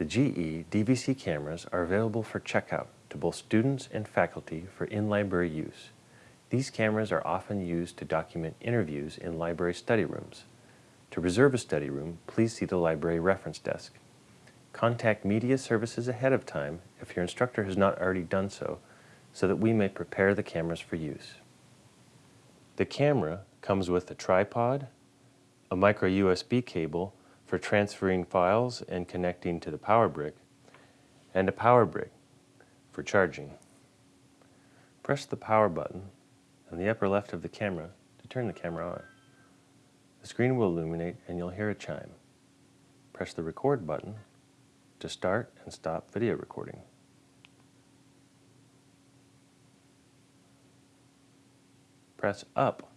The GE DVC cameras are available for checkout to both students and faculty for in-library use. These cameras are often used to document interviews in library study rooms. To reserve a study room, please see the library reference desk. Contact media services ahead of time if your instructor has not already done so, so that we may prepare the cameras for use. The camera comes with a tripod, a micro USB cable for transferring files and connecting to the power brick, and a power brick for charging. Press the power button on the upper left of the camera to turn the camera on. The screen will illuminate and you'll hear a chime. Press the record button to start and stop video recording. Press up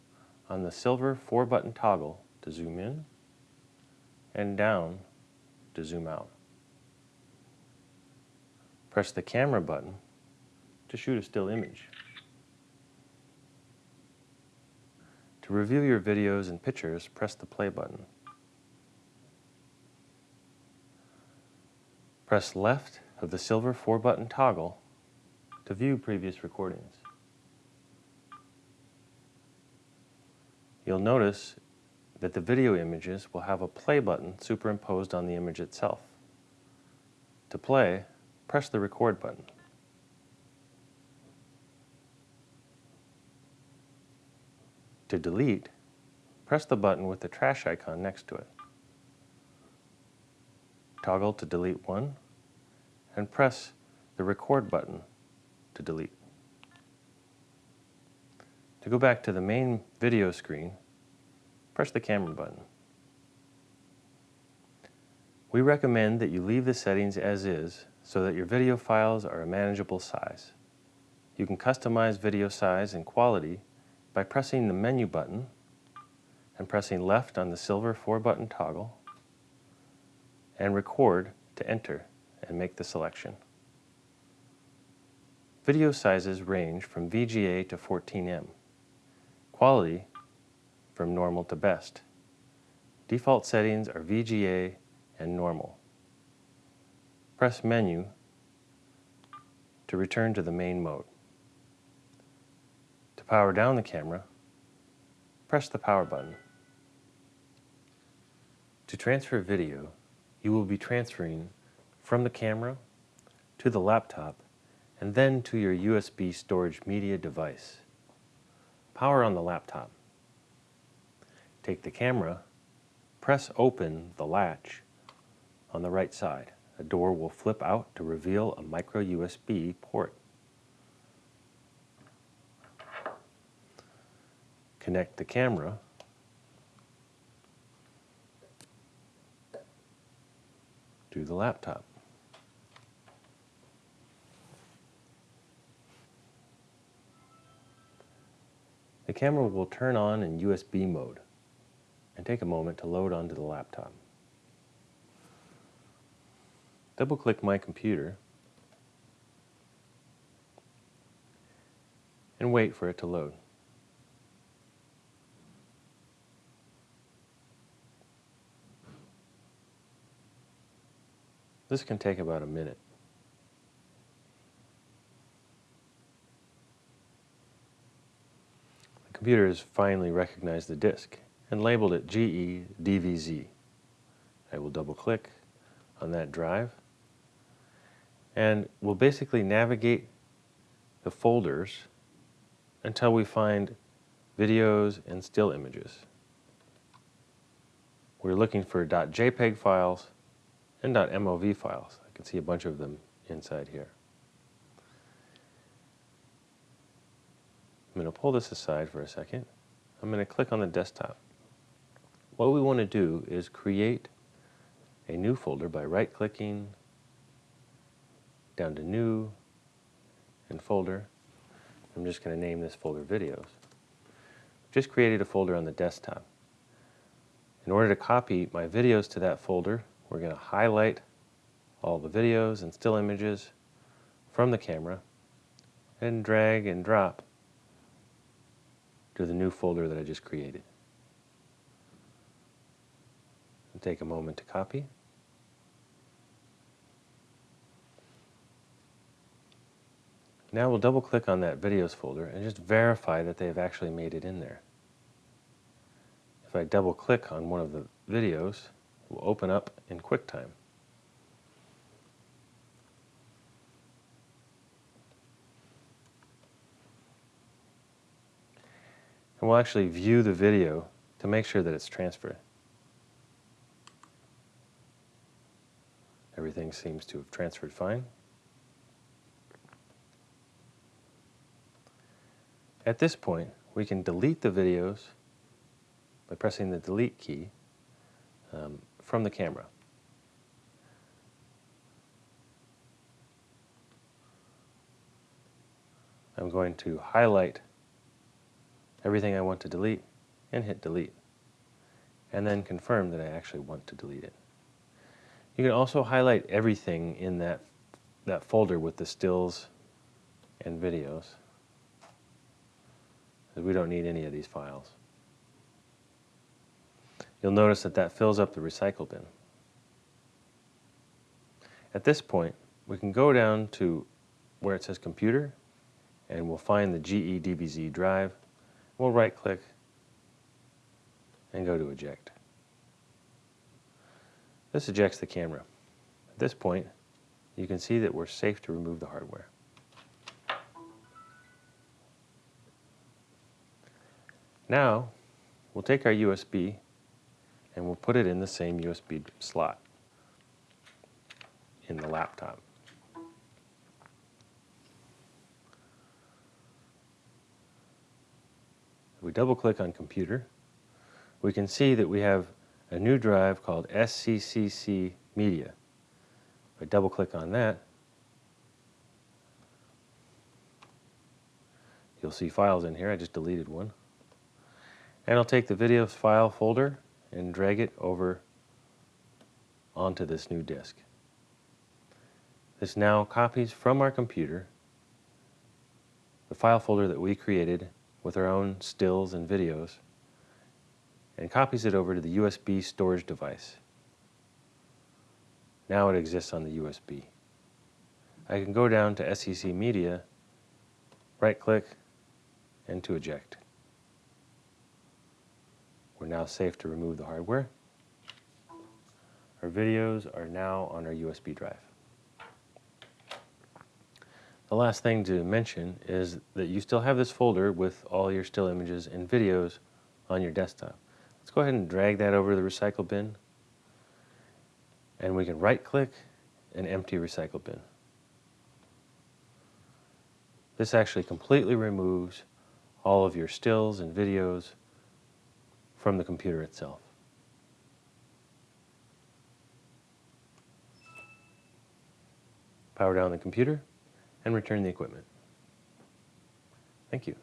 on the silver four button toggle to zoom in and down to zoom out. Press the camera button to shoot a still image. To review your videos and pictures, press the play button. Press left of the silver four button toggle to view previous recordings. You'll notice that the video images will have a play button superimposed on the image itself. To play, press the record button. To delete, press the button with the trash icon next to it. Toggle to delete one, and press the record button to delete. To go back to the main video screen, press the camera button. We recommend that you leave the settings as is so that your video files are a manageable size. You can customize video size and quality by pressing the menu button and pressing left on the silver 4-button toggle and record to enter and make the selection. Video sizes range from VGA to 14M. Quality from normal to best. Default settings are VGA and normal. Press menu to return to the main mode. To power down the camera, press the power button. To transfer video, you will be transferring from the camera to the laptop and then to your USB storage media device. Power on the laptop. Take the camera, press open the latch on the right side. A door will flip out to reveal a micro USB port. Connect the camera to the laptop. The camera will turn on in USB mode and take a moment to load onto the laptop. Double-click My Computer and wait for it to load. This can take about a minute. The computer has finally recognized the disk and labeled it GE DVZ. I will double click on that drive and we'll basically navigate the folders until we find videos and still images. We're looking for .jpeg files and .mov files. I can see a bunch of them inside here. I'm going to pull this aside for a second. I'm going to click on the desktop. What we want to do is create a new folder by right-clicking down to New and Folder. I'm just going to name this folder Videos. Just created a folder on the desktop. In order to copy my videos to that folder, we're going to highlight all the videos and still images from the camera and drag and drop to the new folder that I just created. take a moment to copy. Now we'll double click on that videos folder and just verify that they've actually made it in there. If I double click on one of the videos, it will open up in QuickTime. And we'll actually view the video to make sure that it's transferred. Everything seems to have transferred fine. At this point, we can delete the videos by pressing the delete key um, from the camera. I'm going to highlight everything I want to delete and hit delete and then confirm that I actually want to delete it. You can also highlight everything in that, that folder with the stills and videos we don't need any of these files. You'll notice that that fills up the recycle bin. At this point, we can go down to where it says computer and we'll find the GEDBZ drive. We'll right click and go to eject. This ejects the camera. At this point, you can see that we're safe to remove the hardware. Now, we'll take our USB and we'll put it in the same USB slot in the laptop. If we double click on computer, we can see that we have a new drive called SCCC Media. If I double click on that, you'll see files in here. I just deleted one. And I'll take the videos file folder and drag it over onto this new disk. This now copies from our computer the file folder that we created with our own stills and videos and copies it over to the USB storage device. Now it exists on the USB. I can go down to SCCC Media, right click, and to eject. We're now safe to remove the hardware. Our videos are now on our USB drive. The last thing to mention is that you still have this folder with all your still images and videos on your desktop. Let's go ahead and drag that over to the recycle bin. And we can right click and empty recycle bin. This actually completely removes all of your stills and videos from the computer itself. Power down the computer and return the equipment. Thank you.